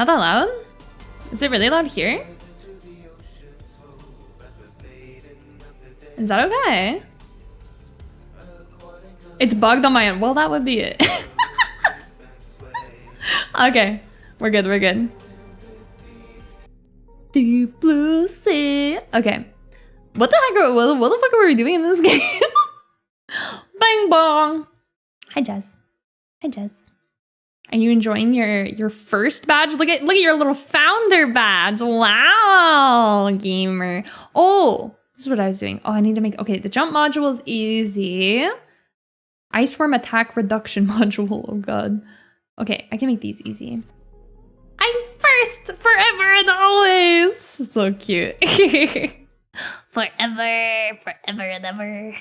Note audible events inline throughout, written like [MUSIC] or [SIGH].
Not that loud? Is it really loud here? Is that okay? It's bugged on my end. Well, that would be it. [LAUGHS] okay. We're good, we're good. Deep blue sea. Okay. What the heck are, what, what the fuck are we doing in this [LAUGHS] game? Bang bong. Hi Jess. Hi Jess. Are you enjoying your your first badge? Look at look at your little founder badge. Wow, gamer. Oh, this is what I was doing. Oh, I need to make okay, the jump module is easy. Ice worm attack reduction [LAUGHS] module. Oh god. Okay, I can make these easy. I'm first forever and always. So cute. [LAUGHS] forever, forever and ever.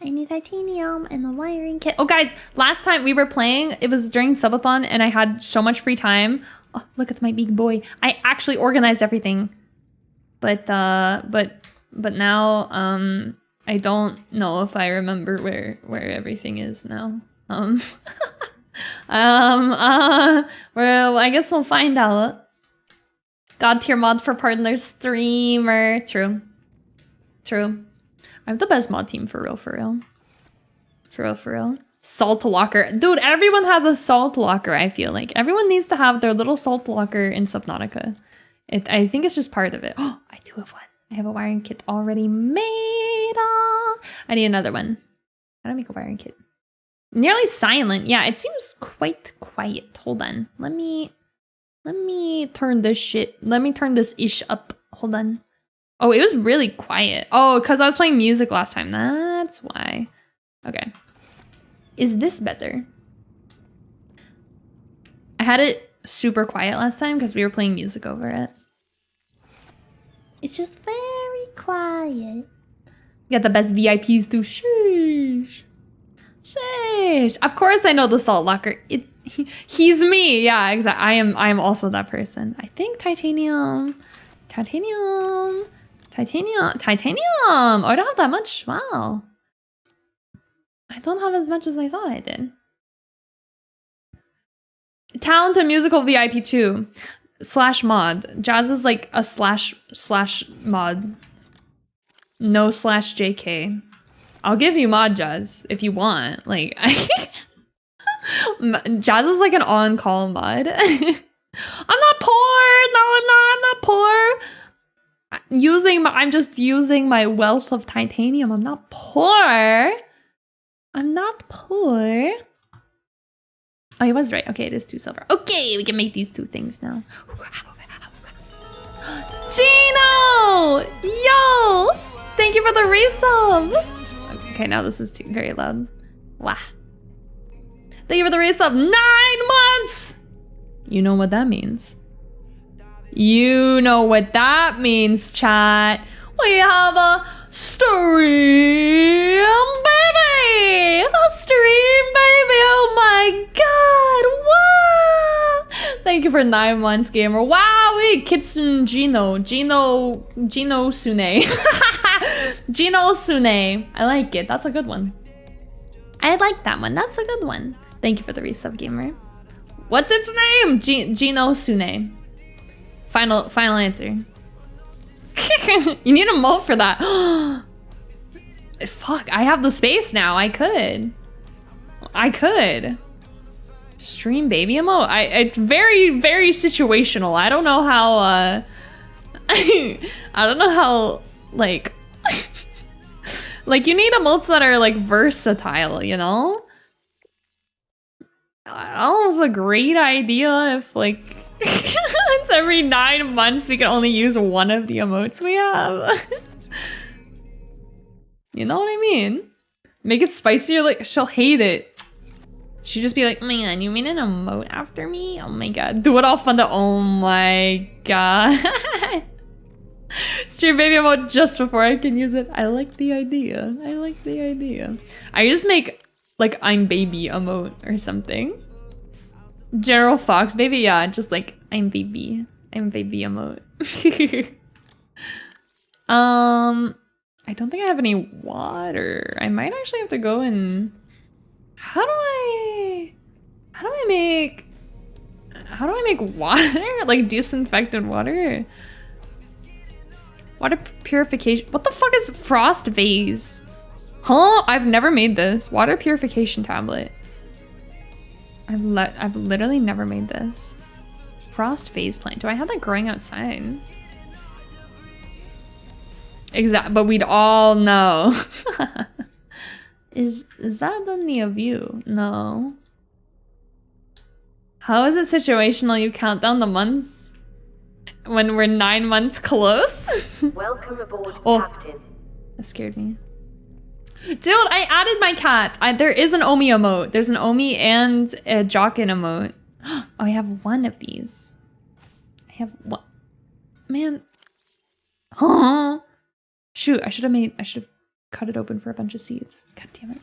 I need titanium and the wiring kit. Oh, guys, last time we were playing, it was during subathon, and I had so much free time. Oh, look at my big boy. I actually organized everything, but uh, but but now um, I don't know if I remember where where everything is now. Um, [LAUGHS] um, uh, well, I guess we'll find out. God tier mod for partner streamer. True. True. I have the best mod team for real, for real. For real, for real. Salt locker. Dude, everyone has a salt locker, I feel like. Everyone needs to have their little salt locker in Subnautica. It, I think it's just part of it. Oh, [GASPS] I do have one. I have a wiring kit already made. Oh, I need another one. How do I make a wiring kit? Nearly silent. Yeah, it seems quite quiet. Hold on. Let me let me turn this shit. Let me turn this ish up. Hold on. Oh, it was really quiet. Oh, because I was playing music last time. That's why. Okay. Is this better? I had it super quiet last time because we were playing music over it. It's just very quiet. You got the best VIPs too. Sheesh. Sheesh. Of course I know the salt locker. It's he, he's me. Yeah, exactly. I am I am also that person. I think titanium. Titanium. Titanium. Titanium. Oh, I don't have that much. Wow. I don't have as much as I thought I did. Talent musical VIP 2 slash mod. Jazz is like a slash slash mod. No slash JK. I'll give you mod Jazz if you want. Like, [LAUGHS] Jazz is like an on-call mod. [LAUGHS] I'm not poor. No, I'm not. I'm not poor. Using my, I'm just using my wealth of titanium. I'm not poor. I'm not poor. Oh, he was right. Okay, it is two silver. Okay, we can make these two things now. [GASPS] Gino! Yo! Thank you for the resub! Okay, now this is too very loud. Wow. Thank you for the resub. Nine months! You know what that means. You know what that means, chat. We have a stream, baby! A stream, baby! Oh my god! Wow! Thank you for nine months, gamer. Wow, we Kitsun Gino. Gino. Gino Sune. [LAUGHS] Gino Sune. I like it. That's a good one. I like that one. That's a good one. Thank you for the resub, gamer. What's its name? G Gino Sune. Final final answer. [LAUGHS] you need a moat for that. [GASPS] Fuck, I have the space now. I could. I could. Stream baby emote? I it's very, very situational. I don't know how uh [LAUGHS] I don't know how like [LAUGHS] like you need emotes that are like versatile, you know? Almost a great idea if like it's every nine months we can only use one of the emotes we have. [LAUGHS] you know what I mean? Make it spicier, like she'll hate it. She'd just be like, man, you mean an emote after me? Oh my god. Do it all fun to oh my god. [LAUGHS] Stream baby emote just before I can use it. I like the idea. I like the idea. I just make like I'm baby emote or something. General Fox, baby, yeah, just like I'm baby. I'm baby emote. [LAUGHS] um, I don't think I have any water. I might actually have to go and. How do I? How do I make? How do I make water? [LAUGHS] like disinfected water? Water purification. What the fuck is frost vase? Huh? I've never made this. Water purification tablet. I've let I've literally never made this. Frost phase plant. Do I have that growing outside? Exact, but we'd all know. [LAUGHS] is is that the Neo View? No. How is it situational? You count down the months when we're nine months close? Welcome aboard, [LAUGHS] Oh. Captain. That scared me. Dude, I added my cat. I, there is an Omi emote. There's an Omi and a Jockin emote. [GASPS] Oh, I have one of these. I have one. Man. [GASPS] Shoot, I should have made, I should have cut it open for a bunch of seeds. God damn it.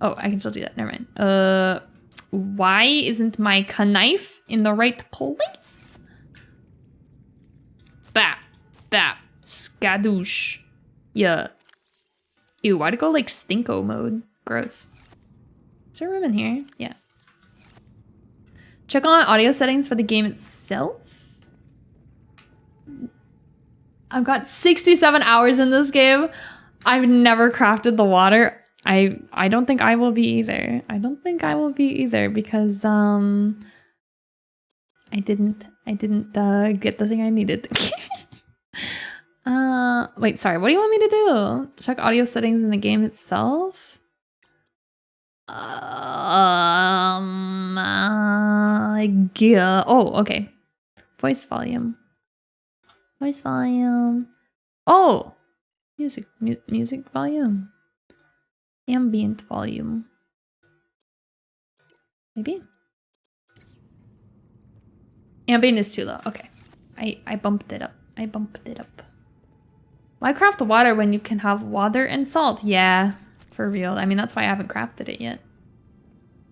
Oh, I can still do that. Never mind. Uh, why isn't my knife in the right place? Bap, bap, skadoosh. Yeah. Ew, why'd it go like stinko mode? Gross. Is there room in here? Yeah. Check on audio settings for the game itself. I've got 67 hours in this game. I've never crafted the water. I I don't think I will be either. I don't think I will be either because um I didn't I didn't uh, get the thing I needed. [LAUGHS] [LAUGHS] uh wait, sorry. What do you want me to do? Check audio settings in the game itself? Um uh, yeah. Oh, okay. Voice volume. Voice volume. Oh, music mu- music volume. Ambient volume. Maybe. Ambient is too low. Okay. I I bumped it up. I bumped it up. Why craft the water when you can have water and salt? Yeah, for real. I mean, that's why I haven't crafted it yet.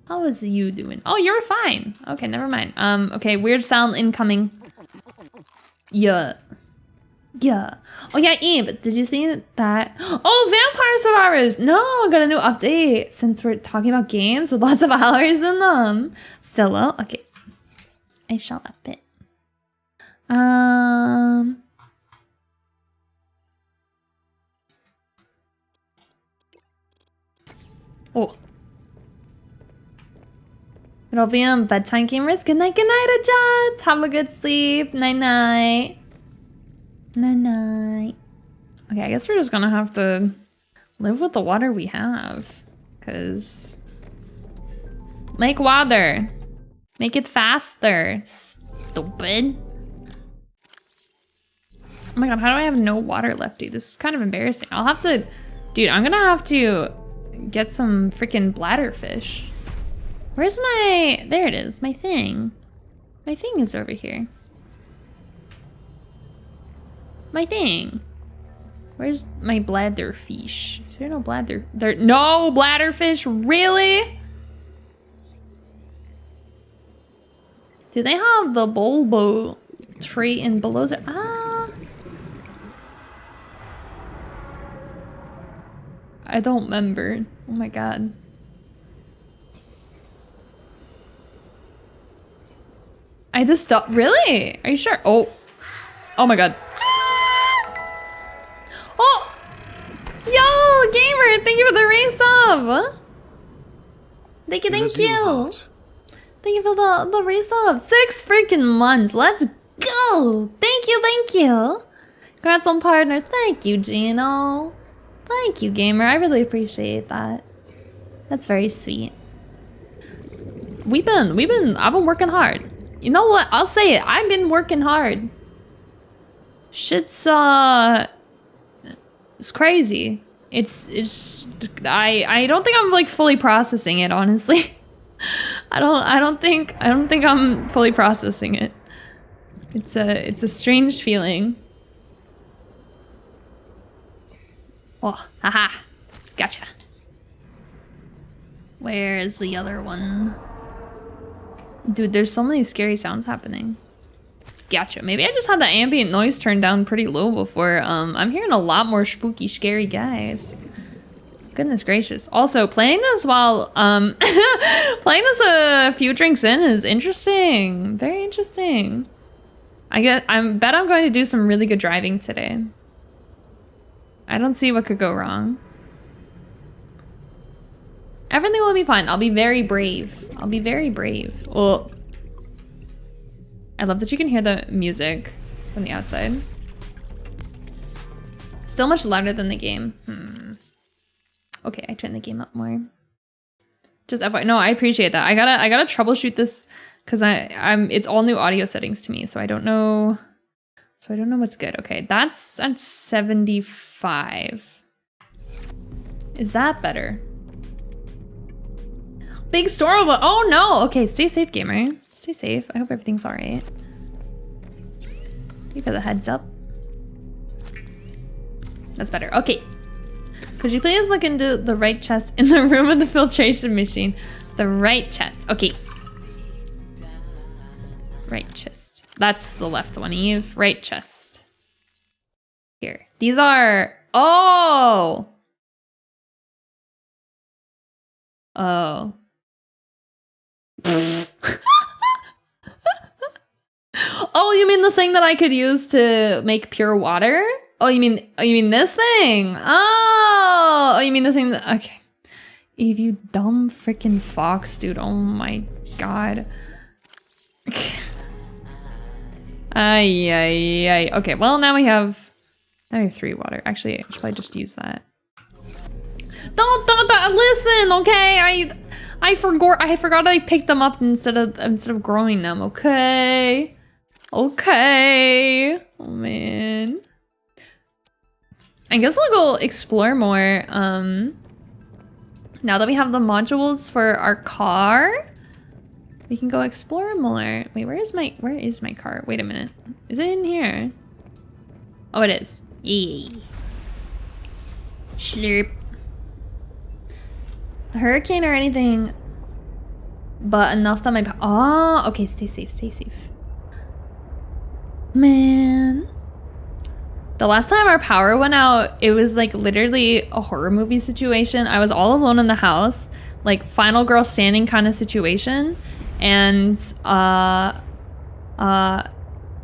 How is you doing? Oh, you're fine. Okay, never mind. Um, okay, weird sound incoming. Yeah. Yeah. Oh yeah, Eve, did you see that? [GASPS] Oh, Vampire Survivors! No, I got a new update since we're talking about games with lots of [LAUGHS] hours in them. Stella, okay. I shall up it. Um. Oh. It'll be on bedtime gamers. Good night, good night, adjust. Have a good sleep. Night night. Night night. Okay, I guess we're just gonna have to live with the water we have. Cause make water. Make it faster. Stupid. Oh my god, how do I have no water left, dude? This is kind of embarrassing. I'll have to dude, I'm gonna have to get some freaking bladder fish. Where's my there it is, my thing. My thing is over here. My thing. Where's my bladderfish? Is there no bladder? There no bladderfish? Really? Do they have the bulbo tree in below? Ah. I don't remember. Oh my god. I just stopped. Really? Are you sure? Oh. Oh my god. Oh! Yo, gamer! Thank you for the race sub! Thank you, thank you! Thank you for the, the race sub! Six freaking months! Let's go! Thank you, thank you! Congrats on partner. Thank you, Gino. Thank you, gamer. I really appreciate that. That's very sweet. We've been, we've been, I've been working hard. You know what? I'll say it. I've been working hard. Shit's, uh... It's crazy. It's, it's... I, I don't think I'm, like, fully processing it, honestly. [LAUGHS] I don't, I don't think, I don't think I'm fully processing it. It's a, it's a strange feeling. Oh, haha. Gotcha. Where's the other one? Dude, there's so many scary sounds happening. Gotcha. Maybe I just had the ambient noise turned down pretty low before. Um, I'm hearing a lot more spooky, scary guys. Goodness gracious. Also, playing this while um [LAUGHS] playing this a few drinks in is interesting. Very interesting. I get I bet I'm going to do some really good driving today. I don't see what could go wrong. Everything will be fine. I'll be very brave. I'll be very brave. Well, I love that you can hear the music from the outside. Still much louder than the game. Hmm. Okay, I turned the game up more. Just FY no, I appreciate that. I gotta I gotta troubleshoot this because I I'm it's all new audio settings to me, so I don't know. So I don't know what's good. Okay, that's at 75. Is that better? Big storm. Oh no. Okay, stay safe, gamer. Stay safe. I hope everything's all right. You got the heads up. That's better. Okay, could you please look into the right chest in the [LAUGHS] room of the filtration machine? The right chest. Okay. Right chest. That's the left one, Eve. Right chest. Here. These are... Oh! Oh. [LAUGHS] oh, you mean the thing that I could use to make pure water? Oh, you mean oh, you mean this thing? Oh, oh, you mean the thing that okay. Eve, you dumb freaking fox, dude. Oh my god. [LAUGHS] ay, ay, ay. Okay, well now we have now we have three water. Actually, I should probably just use that. Don't, don't, don't listen, okay? I I forgot I forgot I picked them up instead of instead of growing them, okay? Okay. Oh man. I guess I'll go explore more. Um, now that we have the modules for our car, we can go explore more. Wait, where is my where is my car? Wait a minute. Is it in here? Oh, it is. Yay. Slurp. A hurricane or anything, but enough that my oh okay. Stay safe. Stay safe. Man. The last time our power went out, it was like literally a horror movie situation. I was all alone in the house, like final girl standing kind of situation. And uh uh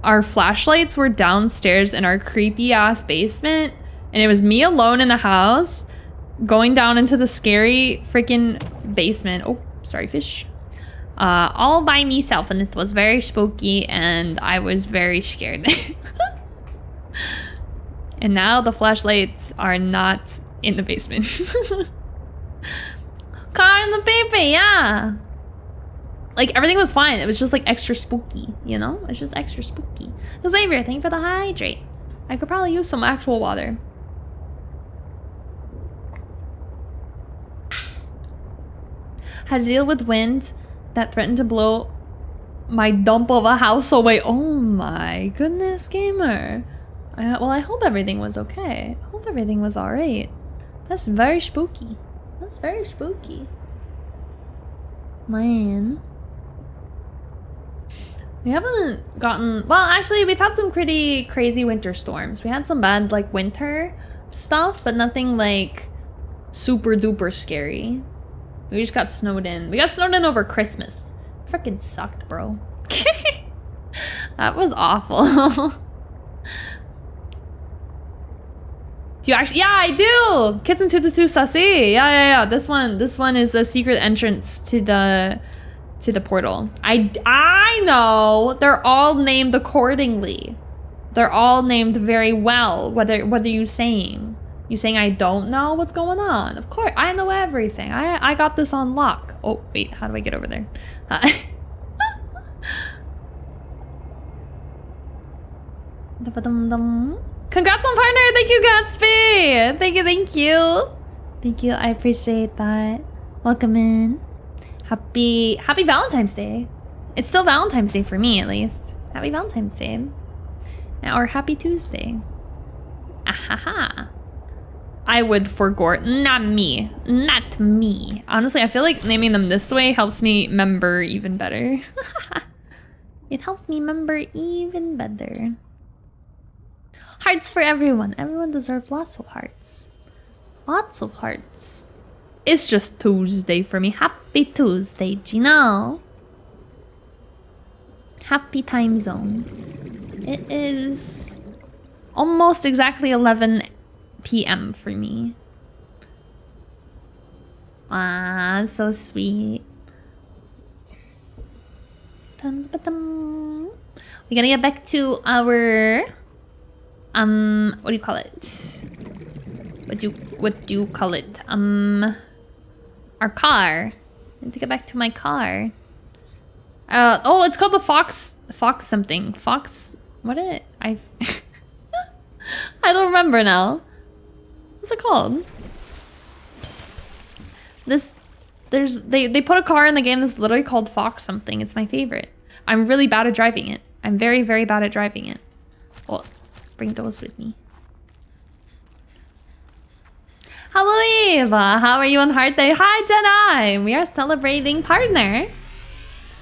our flashlights were downstairs in our creepy ass basement. And it was me alone in the house going down into the scary freaking basement. Oh, sorry, fish. Uh, all by myself, and it was very spooky, and I was very scared. [LAUGHS] And now the flashlights are not in the basement. [LAUGHS] Car in the baby, yeah. Like everything was fine. It was just like extra spooky, you know? It's just extra spooky. Xavier, thank you for the hydrate. I could probably use some actual water. Had to deal with wind that threatened to blow my dump of a house away. Oh my goodness, gamer. I, well, I hope everything was okay. I hope everything was alright. That's very spooky. That's very spooky. Man. We haven't gotten... Well, actually, we've had some pretty crazy winter storms. We had some bad, like, winter stuff, but nothing, like, super duper scary. We just got snowed in. We got snowed in over Christmas. Freaking sucked, bro. [LAUGHS] that was awful. [LAUGHS] Do you actually? Yeah, I do. Kitchen two two two sassy. Yeah, yeah, yeah. This one, this one is a secret entrance to the to the portal. I I know. They're all named accordingly. They're all named very well. Whether whether you saying you saying I don't know what's going on. Of course, I know everything. I I got this on lock. Oh wait, how do I get over there? Uh, [LAUGHS] Congrats on partner! Thank you, Gatsby! Thank you, thank you! Thank you, I appreciate that. Welcome in. Happy Happy Valentine's Day. It's still Valentine's Day for me, at least. Happy Valentine's Day. Or Happy Tuesday. Ahaha. I would forgot. Not me. Not me. Honestly, I feel like naming them this way helps me remember even better. [LAUGHS] it helps me remember even better. Hearts for everyone. Everyone deserves lots of hearts. Lots of hearts. It's just Tuesday for me. Happy Tuesday, Gino. Happy time zone. It is almost exactly 11 p.m. for me. Ah, so sweet. Dun, ba, dum. We gotta get back to our um what do you call it? What do you what do you call it? Um our car. I need to get back to my car. Uh oh, it's called the Fox Fox something. Fox What is it I [LAUGHS] I don't remember now. What's it called? This there's they they put a car in the game that's literally called Fox something. It's my favorite. I'm really bad at driving it. I'm very very bad at driving it. Well, bring those with me. Hello Eva, how are you on Heart Day? Hi Jedi! We are celebrating partner.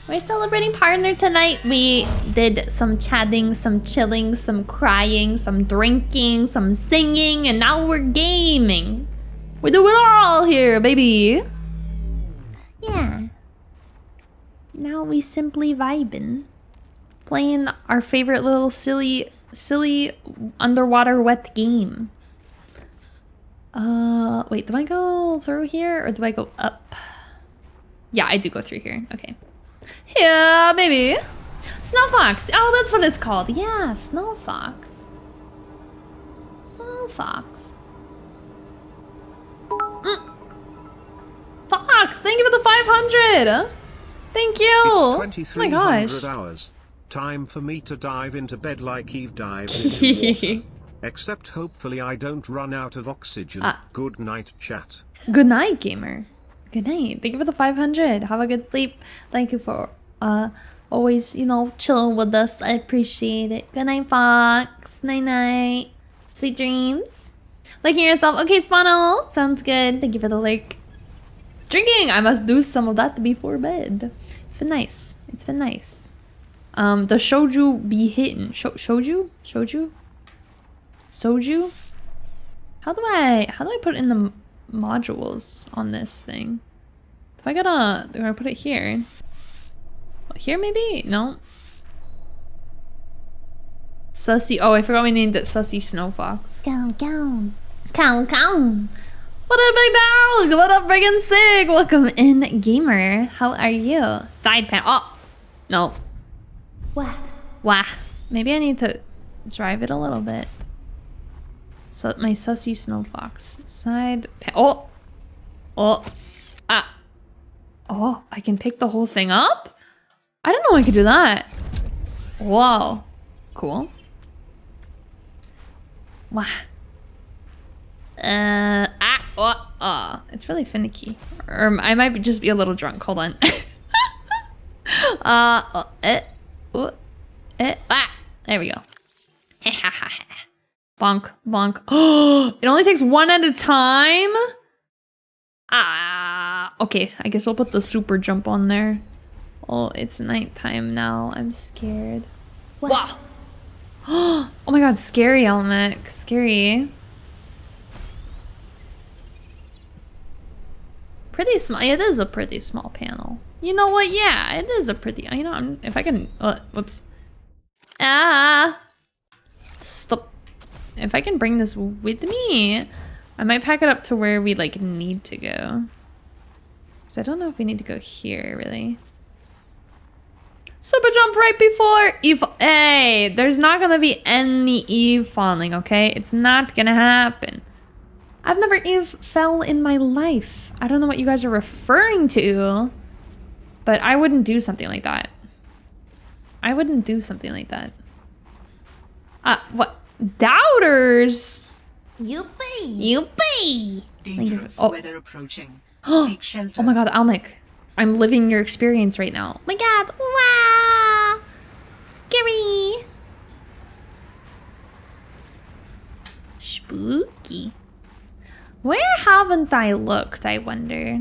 We're celebrating partner tonight. We did some chatting, some chilling, some crying, some drinking, some singing, and now we're gaming. We do it all here, baby. Yeah. Now we simply vibing. Playing our favorite little silly, silly underwater wet game. Uh, wait, do I go through here or do I go up? Yeah, I do go through here. Okay. Yeah, maybe. Snow Fox. Oh, that's what it's called. Yeah, Snow Fox. Snow Fox. Mm. Fox, thank you for the 500. Thank you. It's oh my gosh. 2300 hours. Time for me to dive into bed like Eve dives [LAUGHS] into water. Except hopefully I don't run out of oxygen. Ah. Good night, chat. Good night, gamer. Good night. Thank you for the 500. Have a good sleep. Thank you for uh always, you know, chilling with us. I appreciate it. Good night, Fox. Night night. Sweet dreams. Liking yourself. Okay, Spano. Sounds good. Thank you for the lurk. Drinking. I must do some of that before bed. It's been nice. It's been nice. Um, the shoju be hitting. Sho shoju? Shoju? Soju? How do I how do I put in the modules on this thing? If I gotta do I put it here? Here maybe? No. Sussy oh I forgot we named it Sussy Snow Fox. Go, go. Cow, cow. What up, big dog? What up, friggin' Sig? Welcome in, gamer. How are you? Side pan. Oh, no. What? Wah. Maybe I need to drive it a little bit. So my sussy snow fox side. Oh, oh, ah, oh! I can pick the whole thing up. I don't know I could do that. Whoa, cool. Wah. Uh, ah, oh, oh. It's really finicky. Or I might just be a little drunk. Hold on. [LAUGHS] uh, oh, eh, oh, eh, ah. There we go. [LAUGHS] bonk, bonk. Oh, [GASPS] it only takes one at a time? Ah, okay. I guess I'll put the super jump on there. Oh, it's nighttime now. I'm scared. What? Wow. [GASPS] Oh my god, scary, Elmic. Scary. Pretty small. It is a pretty small panel. You know what? Yeah, it is a pretty. You know, I'm, if I can. Uh, whoops. Ah. Stop. If I can bring this with me, I might pack it up to where we like need to go. Cause I don't know if we need to go here really. Super jump right before Eve. Hey, there's not gonna be any Eve falling, okay? It's not gonna happen. I've never Eve fell in my life. I don't know what you guys are referring to, but I wouldn't do something like that. I wouldn't do something like that. Uh, what? Doubters? Yuppie. Yuppie! Dangerous Oh. weather approaching. [GASPS] Oh Seek shelter. my god, Almec. I'm living your experience right now. Oh my god. Wow. Scary. Spooky. Where haven't I looked, I wonder?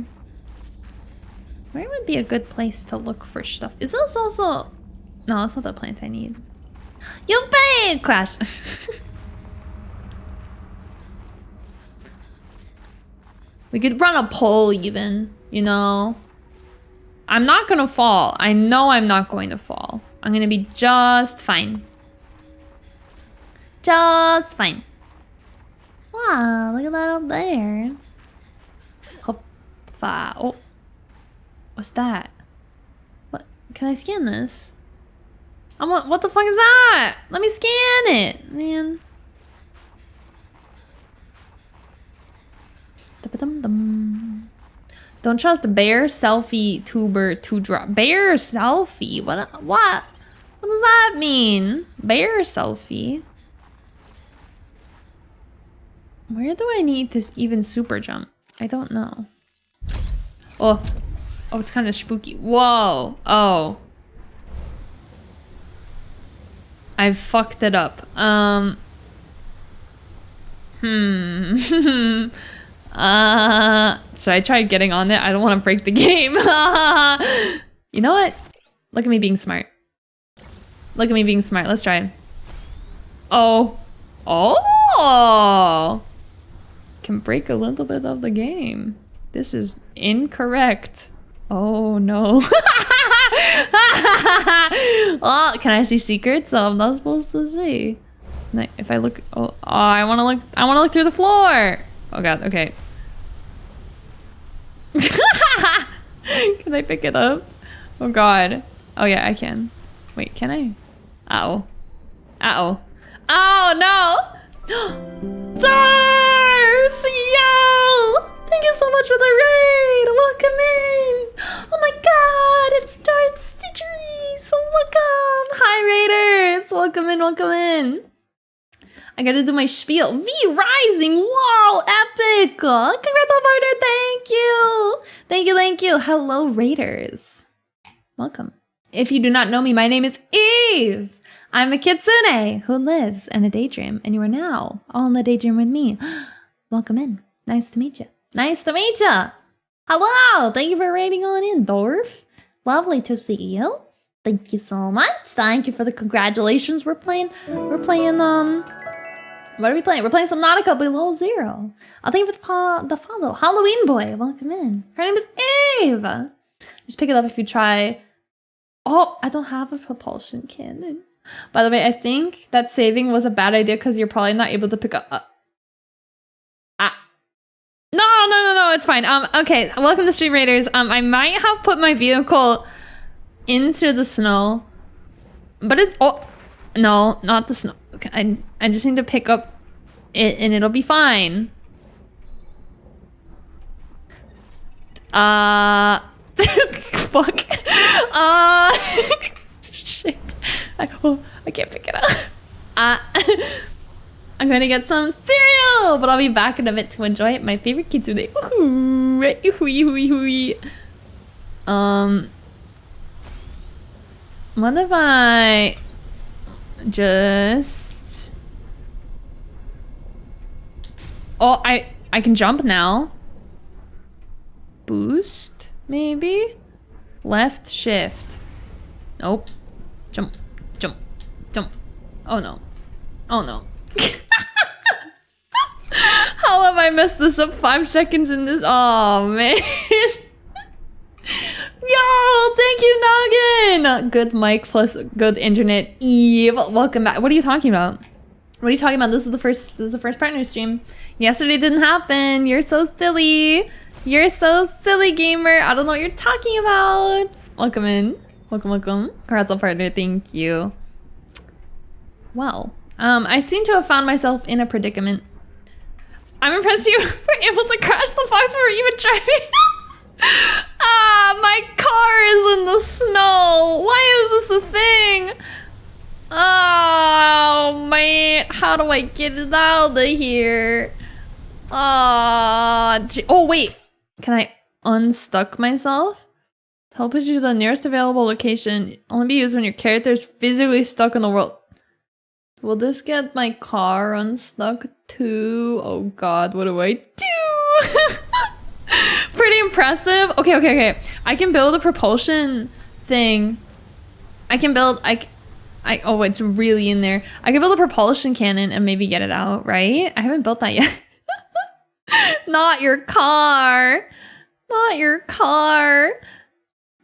Where would be a good place to look for stuff? Is this also... No, that's not the plant I need. Yuppie! Crash. [LAUGHS] We could run a poll even, you know? I'm not gonna fall. I know I'm not going to fall. I'm gonna be just fine. Just fine. Wow, look at that up there. Hoppa. Oh. What's that? What? Can I scan this? I'm what, what the fuck is that? Let me scan it, man. Don't trust the bear selfie tuber to drop. Bear selfie? What? What? What does that mean? Bear selfie? Where do I need this even super jump? I don't know. Oh. Oh, it's kind of spooky. Whoa. Oh. I've fucked it up. Um. Hmm. [LAUGHS] uh. Should I try getting on it? I don't want to break the game. [LAUGHS] you know what? Look at me being smart. Look at me being smart. Let's try. Oh. Oh! Can break a little bit of the game. This is incorrect. Oh no. [LAUGHS] [LAUGHS] oh, can I see secrets that I'm not supposed to see? If I look, oh, oh I want to look. I want to look through the floor. Oh god. Okay. [LAUGHS] can I pick it up? Oh god. Oh yeah, I can. Wait, can I? Uh oh. Uh oh. Oh no! [GASPS] Welcome in, welcome in! I gotta do my spiel. V Rising! Wow! Epic! Oh, congrats on partner! Thank you! Thank you, thank you! Hello Raiders! Welcome. If you do not know me, my name is Eve! I'm a kitsune who lives in a daydream, and you are now all in the daydream with me. [GASPS] Welcome in. Nice to meet you. Nice to meet you. Hello. Thank you for raiding on in, Dorf. Lovely to see you. Thank you so much. Thank you for the congratulations. We're playing. We're playing. Um. What are we playing? We're playing Subnautica Below Zero. I'll thank you for the, the follow. Halloween boy, welcome in. Her name is Eve. Just pick it up if you try. Oh, I don't have a propulsion cannon. By the way, I think that saving was a bad idea because you're probably not able to pick up. Uh, no, no, no, no, it's fine. Um, okay, welcome to Stream Raiders. Um, I might have put my vehicle into the snow, but it's oh, no, not the snow. I I just need to pick up it, and it'll be fine. Uh, [LAUGHS] fuck. Uh, [LAUGHS] shit. I oh, I can't pick it up. Uh. [LAUGHS] I'm gonna get some cereal, but I'll be back in a bit to enjoy it. My favorite kitsune. Ooh, um, what if I just? Oh, I I can jump now. Boost, maybe. Left shift. Nope. Jump, jump, jump. Oh no. Oh no. [LAUGHS] How have I messed this up five seconds in this? Oh, man. [LAUGHS] Yo, thank you, Noggin. Good mic plus good internet. Eve, welcome back. What are you talking about? What are you talking about? This is the first. This is the first partner stream. Yesterday didn't happen. You're so silly. You're so silly, gamer. I don't know what you're talking about. Welcome in. Welcome, welcome. Congrats on partner. Thank you. Well, um, I seem to have found myself in a predicament. I'm impressed you [LAUGHS] were able to crash the fox before even driving. [LAUGHS] ah, my car is in the snow. Why is this a thing? Oh, man. How do I get it out of here? Ah, oh, oh, wait. Can I unstuck myself? Teleport you to the nearest available location. Only be used when your character is physically stuck in the world. Will this get my car unstuck too? Oh god, what do I do? [LAUGHS] Pretty impressive. Okay, okay, okay. I can build a propulsion thing. I can build, I, I, oh, it's really in there. I can build a propulsion cannon and maybe get it out, right? I haven't built that yet. [LAUGHS] Not your car. Not your car.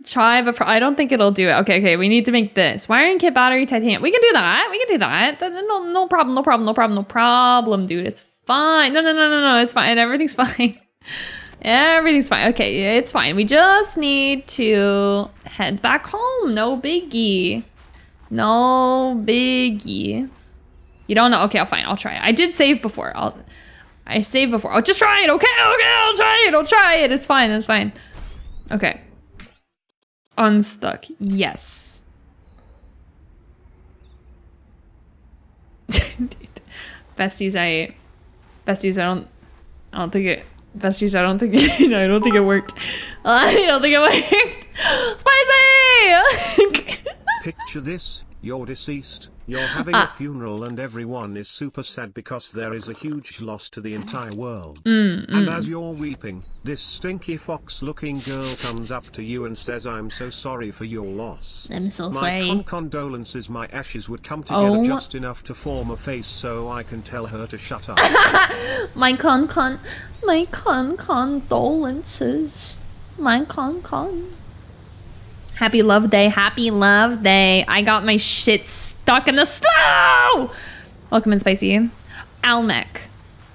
Try, but I don't think it'll do it. Okay, okay. We need to make this wiring kit, battery, titanium. We can do that. We can do that. No, no problem. No problem. No problem. No problem, dude. It's fine. No, no, no, no, no. It's fine. Everything's [LAUGHS] fine. Everything's fine. Okay, it's fine. We just need to head back home. No biggie. No biggie. You don't know? Okay, I'll fine. I'll try. I did save before. I'll. I saved before. I'll just try it. Okay, okay. I'll try it. I'll try it. It's fine. It's fine. Okay. Unstuck. Yes. [LAUGHS] Besties, I. Besties, I don't. I don't think it. Besties, I don't think. [LAUGHS] I don't think it worked. [LAUGHS] I don't think it worked. [LAUGHS] Spicy. Picture this, you're deceased, you're [GASPS] having Ah. a funeral and everyone is super sad because there is a huge loss to the entire world. Mm, And as you're weeping, this stinky fox looking girl comes up to you and says I'm so sorry for your loss. I'm so My sorry. con condolences my ashes would come together Oh. just enough to form a face so I can tell her to shut up. [LAUGHS] my con con. My con condolences. My con con. Happy love day. Happy love day. I got my shit stuck in the snow. Welcome in, Spicy. Almec.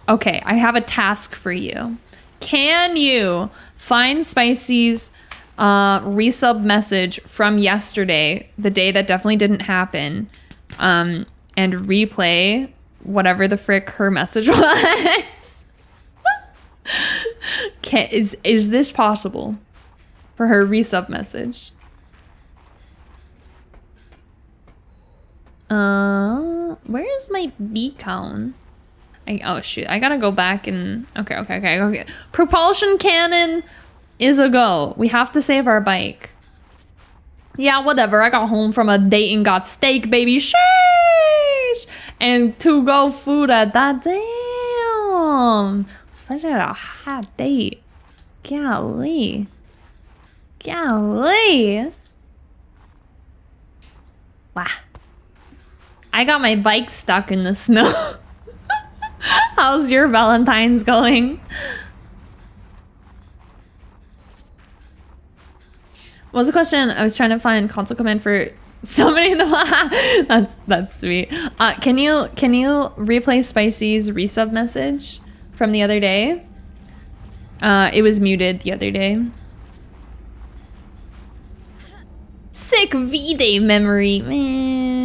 Okay, I have a task for you. Can you find Spicy's uh, resub message from yesterday, the day that definitely didn't happen, um, and replay whatever the frick her message [LAUGHS] was? Can, is is this possible for her resub message? Uh, where is my beacon? I oh shoot! I gotta go back and okay, okay, okay, okay. Propulsion cannon is a go. We have to save our bike. Yeah, whatever. I got home from a date and got steak, baby. Sheesh! And to go food at that. Damn. Especially at a hot date. Golly. Golly. Wow. I got my bike stuck in the snow. [LAUGHS] How's your Valentine's going? What was the question? I was trying to find console command for [LAUGHS] somebody in the that's that's sweet. Uh, can you can you replay Spicy's resub message from the other day? Uh, it was muted the other day. Sick V-Day memory, man.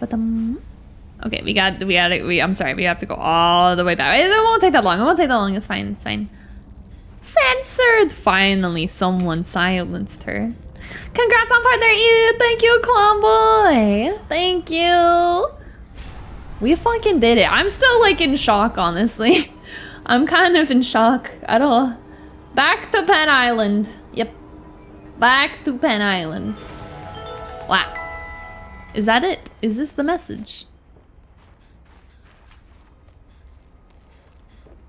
Okay, we got we got it. We I'm sorry, we have to go all the way back. It won't take that long. It won't take that long. It's fine. It's fine. Censored. Finally, someone silenced her. Congrats on partner you. Thank you, Clomboy. Thank you. We fucking did it. I'm still like in shock, honestly. [LAUGHS] I'm kind of in shock. I don't. Back to Penn Island. Yep. Back to Penn Island. Wow. Is that it? Is this the message?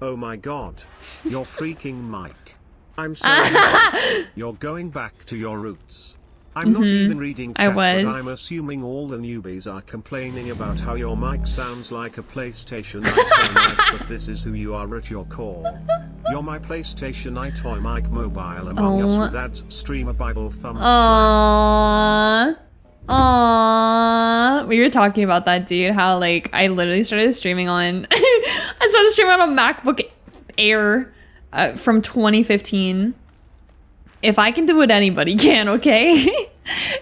Oh my god. You're [LAUGHS] freaking Mike. I'm [LAUGHS] so happy. You're going back to your roots. I'm not even reading Mm-hmm. I chat, but was. I'm assuming all the newbies are complaining about how your mic sounds like a PlayStation [LAUGHS] EyeToy mic, but this is who you are at your core. You're my PlayStation EyeToy mic mobile among Oh. us with ads, streamer BibleThump. Aww. Aww. We were talking about that, dude. How, like, I literally started streaming on. [LAUGHS] I started streaming on a MacBook Air uh, from 2015. If I can do it, anybody [LAUGHS] can, okay? [LAUGHS]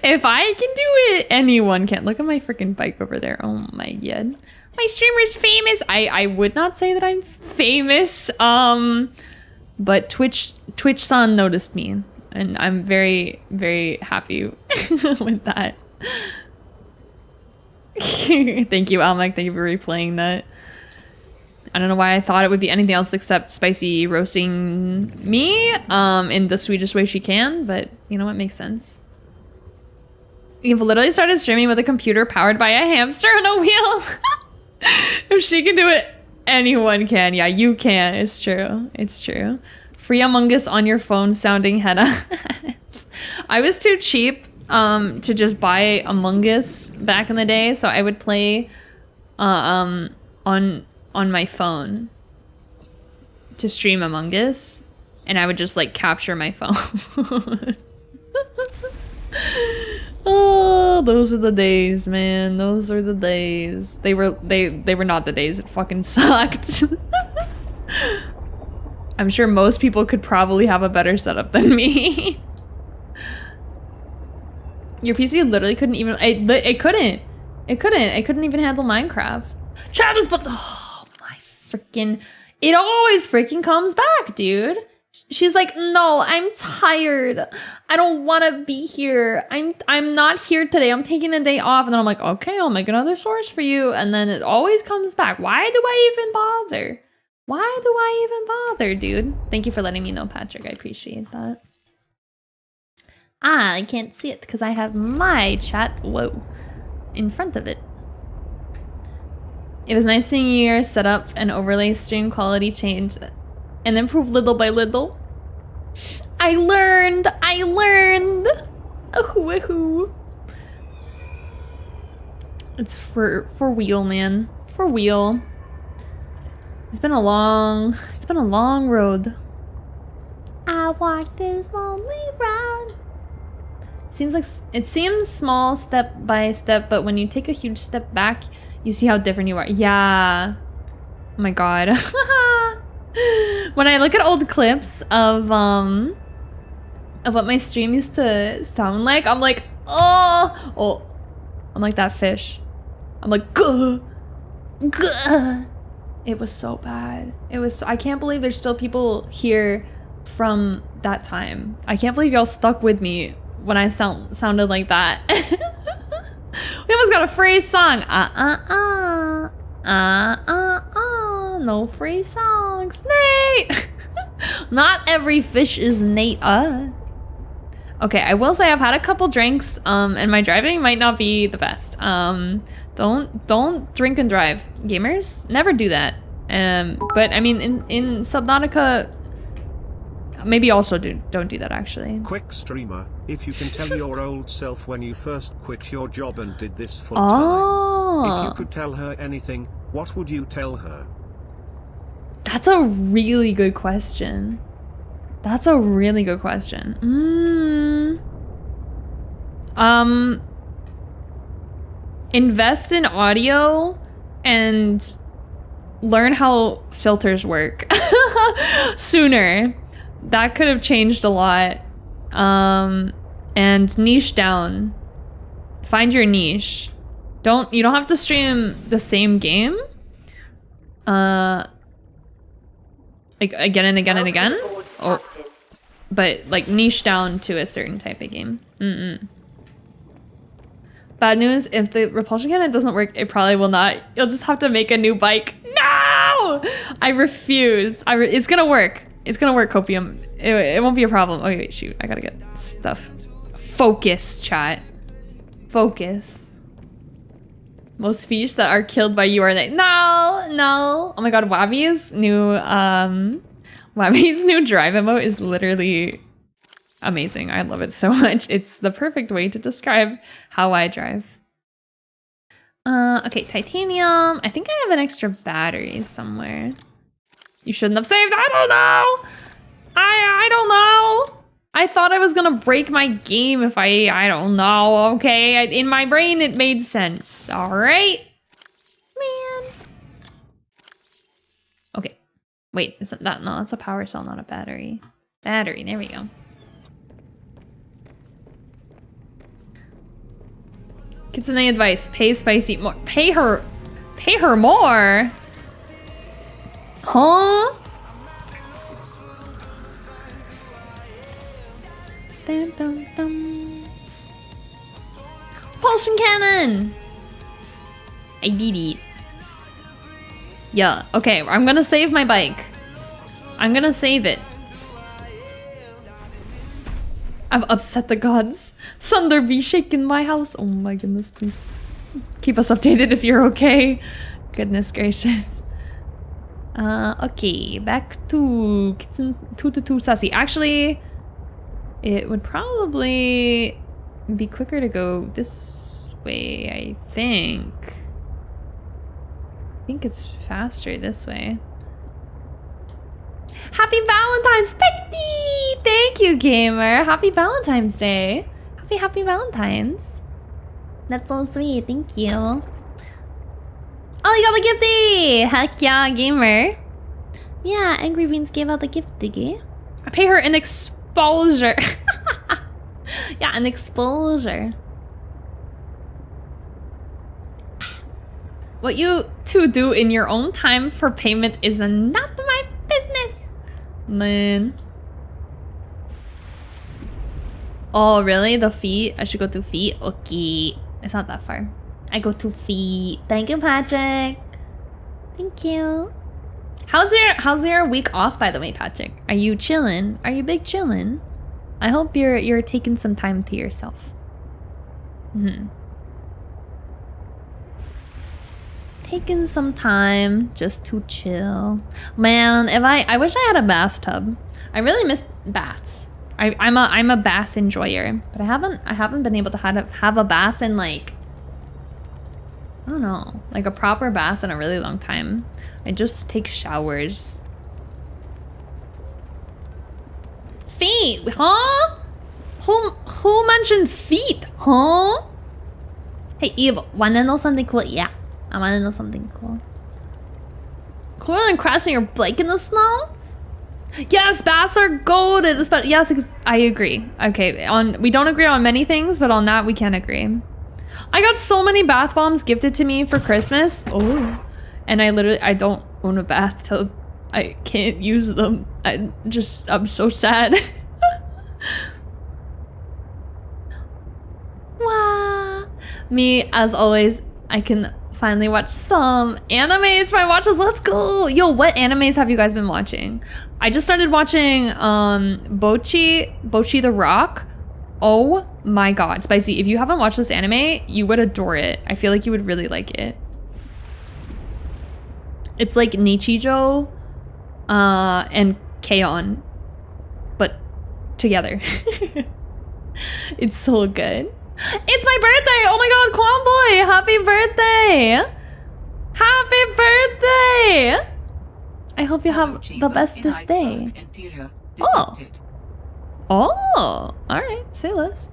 if I can do it, anyone can. Look at my freaking bike over there. Oh my god. My streamer's famous. I, I would not say that I'm famous. Um, but Twitch Twitch Sun noticed me, and I'm very very happy with that. [LAUGHS] Thank you, Almec. Thank you for replaying that. I don't know why I thought it would be anything else except spicy roasting me um, in the sweetest way she can, but you know what makes sense. You've literally started streaming with a computer powered by a hamster on a wheel. [LAUGHS] if she can do it, anyone can. Yeah, you can. It's true. It's true. Free Among Us on your phone sounding head [LAUGHS] I was too cheap um, to just buy Among Us back in the day, so I would play uh, um, on on my phone to stream Among Us, and I would just like capture my [LAUGHS] phone. [LAUGHS] oh, those are the days, man. Those are the days. They were they they were not the days. It fucking [LAUGHS] sucked. I'm sure most people could probably have a better setup than me. Your PC literally couldn't even. It, it couldn't. It couldn't. It couldn't even handle Minecraft. Chat is but. Oh my freaking. It always freaking comes back, dude. She's like, no, I'm tired. I don't want to be here. I'm I'm not here today. I'm taking a day off, and then I'm like, okay, I'll make another source for you, and then it always comes back. Why do I even bother? Why do I even bother, dude? Thank you for letting me know, Patrick. I appreciate that. Ah, I can't see it because I have my chat, whoa, in front of it. It was nice seeing your setup and overlay stream quality change and improve little by little. I learned, I learned. Oh, woohoo. It's for, for wheel, man. For wheel. It's been a long, it's been a long road. I walked this lonely road. Seems like it seems small step by step, but when you take a huge step back, you see how different you are. Yeah. Oh my god. [LAUGHS] when I look at old clips of um of what my stream used to sound like, I'm like, oh, oh, I'm like that fish. I'm like, Gah! Gah! It was so bad. It was. I can't believe there's still people here from that time. I can't believe y'all stuck with me when I sound sounded like that. [LAUGHS] we almost got a phrase song. Uh uh uh. Uh uh uh. No free songs. Nate! [LAUGHS] Not every fish is Nate. Uh. Okay, I will say I've had a couple drinks, um, and my driving might not be the best. Um, don't don't drink and drive, gamers. Never do that. Um, but I mean, in in Subnautica, maybe also do don't do that actually. Quick streamer, if you can tell your old self when you first quit your job and did this full Oh. time. If you could tell her anything, what would you tell her? That's a really good question. That's a really good question. Mm. Um invest in audio and learn how filters work [LAUGHS] sooner. That could have changed a lot. Um and niche down. Find your niche. Don't you don't have to stream the same game. Uh like again and again and again. Oh, but like niche down to a certain type of game. Mm-mm. Bad news, if the repulsion cannon doesn't work, it probably will not. You'll just have to make a new bike. No! I refuse. I re it's gonna work. It's gonna work, Copium. It, it won't be a problem. Okay, wait, shoot. I gotta get stuff. Focus, chat. Focus. Most fish that are killed by you are they? No, no. Oh my god, Wabi's new um Wabi's [LAUGHS] new drive emote is literally amazing. I love it so much. It's the perfect way to describe how I drive. Uh okay, titanium. I think I have an extra battery somewhere. You shouldn't have saved. I don't know. I I don't know. I thought I was gonna break my game if I, I don't know, okay? I, in my brain, it made sense, all right? Man. Okay. Wait, isn't that, no, that's a power cell, not a battery. Battery, there we go. Kitsune advice, pay Spicy more. Pay her, pay her more? Huh? Dum, dum, dum. Propulsion cannon! I did it. Yeah, okay, I'm gonna save my bike. I'm gonna save it. I've upset the gods. Thunder be shaking my house. Oh my goodness, please. Keep us updated if you're okay. Goodness gracious. Uh, okay, back to Kitchen 222 Sassy. Actually, it would probably be quicker to go this way, I think. I think it's faster this way. Happy Valentine's, Becky! Thank you, gamer. Happy Valentine's Day. Happy, happy Valentine's. That's so sweet. Thank you. Oh, you got the gifty! Heck yeah, gamer. Yeah, Angry Beans gave out the gift thingy. I pay her an exposure. [LAUGHS] yeah, an exposure. What you two do in your own time for payment is not my business. Man. Oh, really? The feet? I should go to feet? Okay. It's not that far. I go to feet. Thank you, Patrick. Thank you. How's your how's your week off by the way, Patrick? Are you chilling? Are you big chilling? I hope you're you're taking some time to yourself. Mm hmm. Taking some time just to chill. Man, if I I wish I had a bathtub. I really miss baths. I, I'm a I'm a bath enjoyer, but I haven't I haven't been able to have a, have a bath in like I don't know, like a proper bath in a really long time. I just take showers. Feet, huh? Who who mentioned feet, huh? Hey Eve, wanna know something cool? Yeah, I wanna know something cool. Cooler than crashing your bike in the snow? Yes, baths are golden. Yes, I agree. Okay, on we don't agree on many things, but on that we can agree. I got so many bath bombs gifted to me for Christmas. Oh, and I literally I don't own a bathtub. I can't use them. I just I'm so sad. [LAUGHS] Wow. Me, as always, I can finally watch some animes for my watches. Let's go. Yo, what animes have you guys been watching? I just started watching um Bocchi, Bocchi the Rock. Oh my god, Spicy, if you haven't watched this anime, you would adore it. I feel like you would really like it. It's like Nichijou uh and K-On! but together. [LAUGHS] it's so good. It's my birthday! Oh my god, Quan Boy! Happy birthday! Happy birthday! I hope you have the bestest day. Oh. Oh, alright, say less.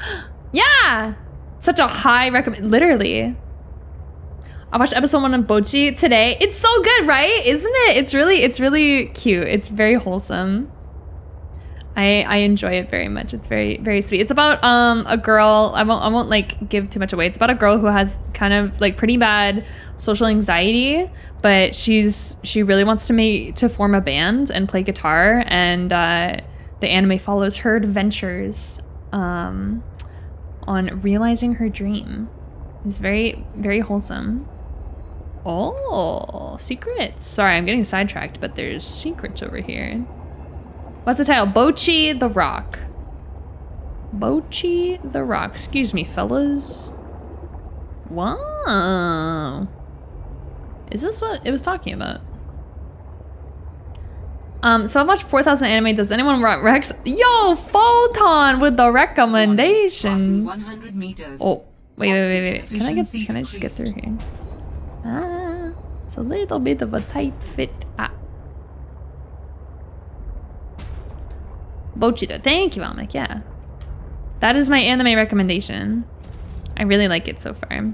[GASPS] yeah! Such a high recommend. Literally. I watched episode one of Bocchi today. It's so good, right? Isn't it? It's really, it's really cute. It's very wholesome. I I enjoy it very much. It's very very sweet. It's about um a girl. I won't I won't like give too much away. It's about a girl who has kind of like pretty bad social anxiety, but she's she really wants to make to form a band and play guitar. And uh, the anime follows her adventures um on realizing her dream. It's very very wholesome. Oh, secrets. Sorry, I'm getting sidetracked, but there's secrets over here. What's the title? Bocchi the Rock. Bocchi the Rock. Excuse me, fellas. Wow. Is this what it was talking about? Um, so I watched 4,000 anime. Does anyone want Rex? Yo, Photon with the recommendations. Oh, wait, wait, wait, wait. Can I get? Can I just get through here? Ah, it's a little bit of a tight fit. Ah. Bochito. Thank you, Almec. Yeah. That is my anime recommendation. I really like it so far.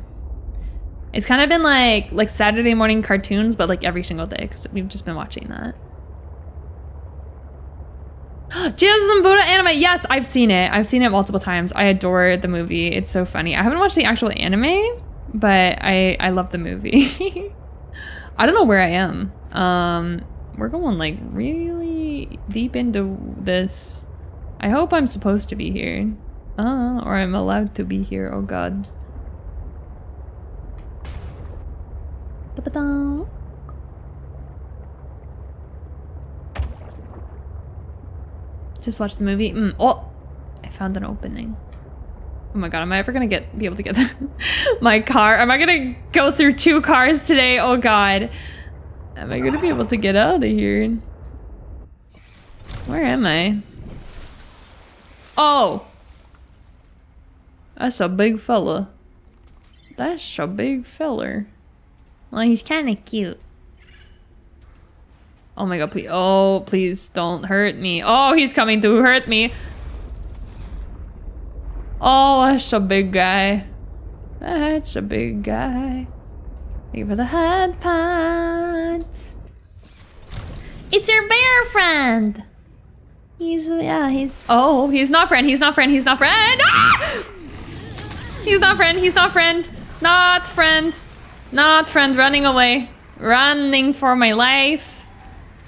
It's kind of been like like Saturday morning cartoons, but like every single day because we've just been watching that. [GASPS] Jesus and Buddha anime. Yes, I've seen it. I've seen it multiple times. I adore the movie. It's so funny. I haven't watched the actual anime, but I I love the movie. [LAUGHS] I don't know where I am. Um, we're going like really deep into this. I hope I'm supposed to be here. Uh, or I'm allowed to be here. Oh god. Da-ba-da. Just watch the movie. Mm. Oh, I found an opening. Oh my god, am I ever gonna get be able to get [LAUGHS] my car? Am I gonna go through two cars today? Oh god. Am I gonna be able to get out of here? Where am I? Oh! That's a big fella. That's a big feller. Well, he's kind of cute. Oh my god, please. Oh, please don't hurt me. Oh, he's coming to hurt me. Oh, that's a big guy. That's a big guy. Thank you for the head pats. It's your bear friend. He's, yeah, he's. Oh, he's not friend. He's not friend. He's not friend. Ah! He's not friend. He's not friend. Not friend. Not friend. Running away. Running for my life.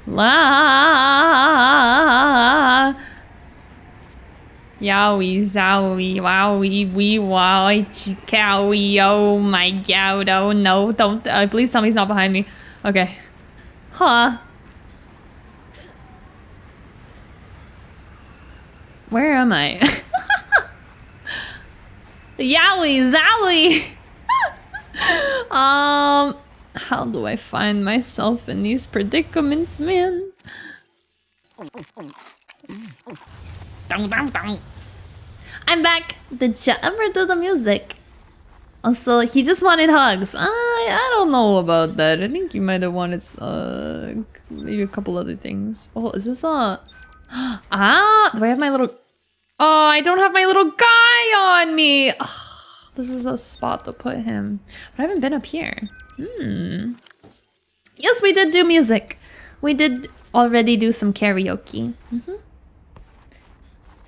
La. Yowie, zowie, wowie, wee, wowie, chikowie, oh my god, oh no, don't, uh, please tell me he's not behind me. Okay. Huh. Where am I? [LAUGHS] Yowie, zowie! [LAUGHS] um, how do I find myself in these predicaments, man? I'm back. Did you ever do the music? Also, he just wanted hugs. I, I don't know about that. I think he might have wanted uh, maybe a couple other things. Oh, is this a... [GASPS] Ah, do I have my little... Oh, I don't have my little guy on me. Oh, this is a spot to put him. But I haven't been up here. Hmm. Yes, we did do music. We did already do some karaoke. Mm -hmm.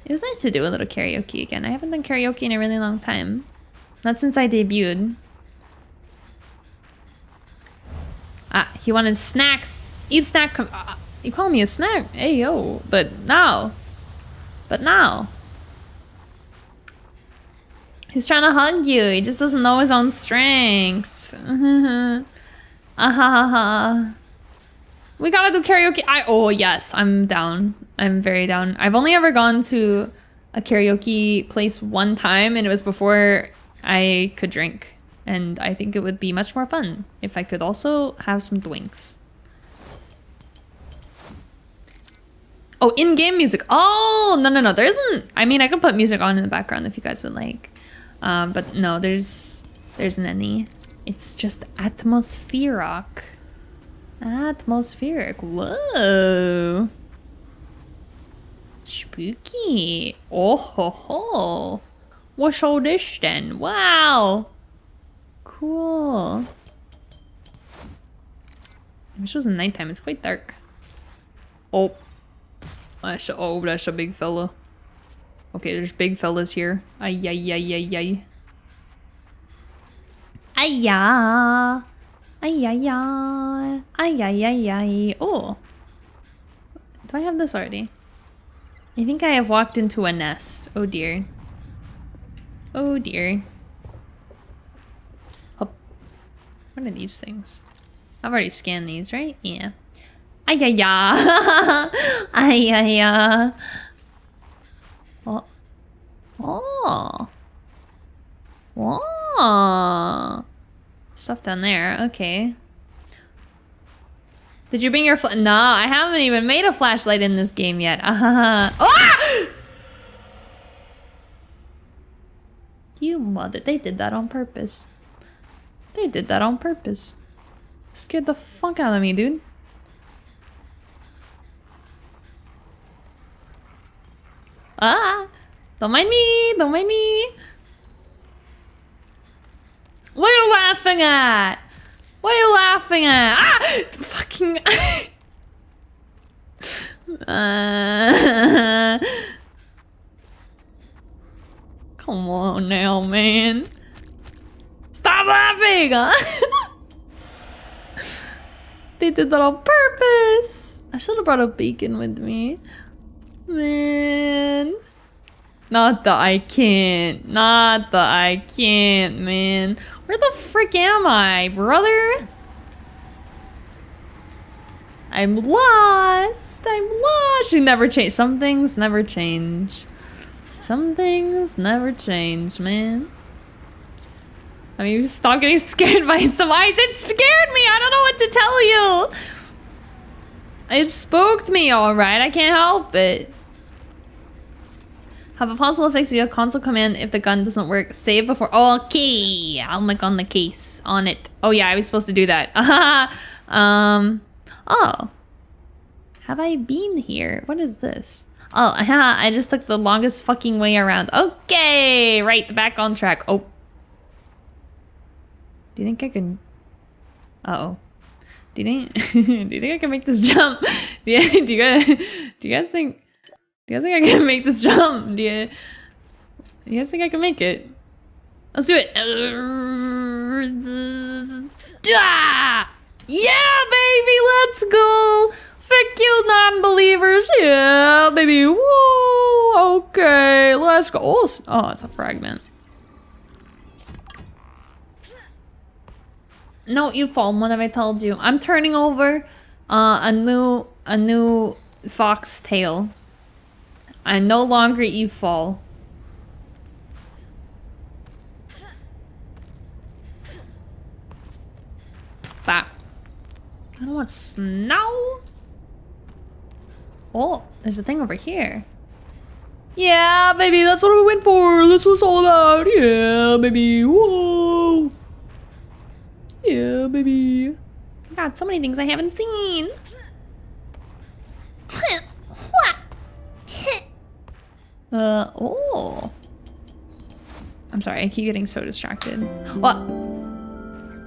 It was nice to do a little karaoke again. I haven't done karaoke in a really long time. Not since I debuted. Ah, he wanted snacks. Eve snack. Uh, you call me a snack? Hey, yo. But now. But now. He's trying to hug you. He just doesn't know his own strength. ah ha ha ha. We gotta do karaoke. I oh yes, I'm down. I'm very down. I've only ever gone to a karaoke place one time, and it was before I could drink. And I think it would be much more fun if I could also have some drinks. Oh, in-game music. Oh, no, no, no. There isn't. I mean, I can put music on in the background if you guys would like. Um, but no, there's there isn't any. It's just atmospheric. Atmospheric. Whoa. Spooky. Oh ho ho. What's all this then? Wow. Cool. I wish it was nighttime. It's quite dark. Oh. That's oh, that's a big fella. Okay, there's big fellas here. Ay, ay, ay, ay, ay. Ay, ay. Ay, ay, ay. Ay, ay, ay, ay. Oh. Do I have this already? I think I have walked into a nest. Oh dear. Oh dear. Oh. What are these things? I've already scanned these, right? Yeah. Ay, [LAUGHS] ay, ay. ay, ay, ay. Oh. Oh. Stuff down there. Okay. Did you bring your fl- No, I haven't even made a flashlight in this game yet. Uh [LAUGHS] -huh. ah! You mother. They did that on purpose. They did that on purpose. Scared the fuck out of me, dude. Ah! Don't mind me! Don't mind me! What are you laughing at? What are you laughing at? Ah! Fucking... [LAUGHS] uh... [LAUGHS] Come on now, man. Stop laughing! [LAUGHS] They did that on purpose. I should have brought a beacon with me. Man. Not that I can't. Not that I can't, man. Where the frick am I, brother? I'm lost. I'm lost. You never change. Some things never change. Some things never change, man. I mean, stop getting [LAUGHS] scared by some eyes. It scared me. I don't know what to tell you. It spooked me, all right. I can't help it. Have a possible fix via console command if the gun doesn't work. Save before. Okay, I'll click on the case on it. Oh yeah, I was supposed to do that. [LAUGHS] um. Oh. Have I been here? What is this? Oh, yeah, [LAUGHS] I just took the longest fucking way around. Okay, right, the back on track. Oh. Do you think I can... Uh oh Do you think... [LAUGHS] do you think I can make this jump? Do you guys... Do you guys think... Do you guys think I can [LAUGHS] make this jump? Do you... Do you guys think I can make it? Let's do it. Ah! Yeah, baby, let's go. Fuck you non-believers. Yeah, baby. Whoa. Okay, let's go. Oh, oh, it's a fragment. No, you fall. What have I told you? I'm turning over uh, a new a new fox tail. I no longer fall. That. I don't want snow. Oh, there's a thing over here. Yeah, baby, that's what we went for. That's what it's all about. Yeah, baby. Whoa. Yeah, baby. God, so many things I haven't seen. [LAUGHS] Uh, oh. I'm sorry, I keep getting so distracted. What?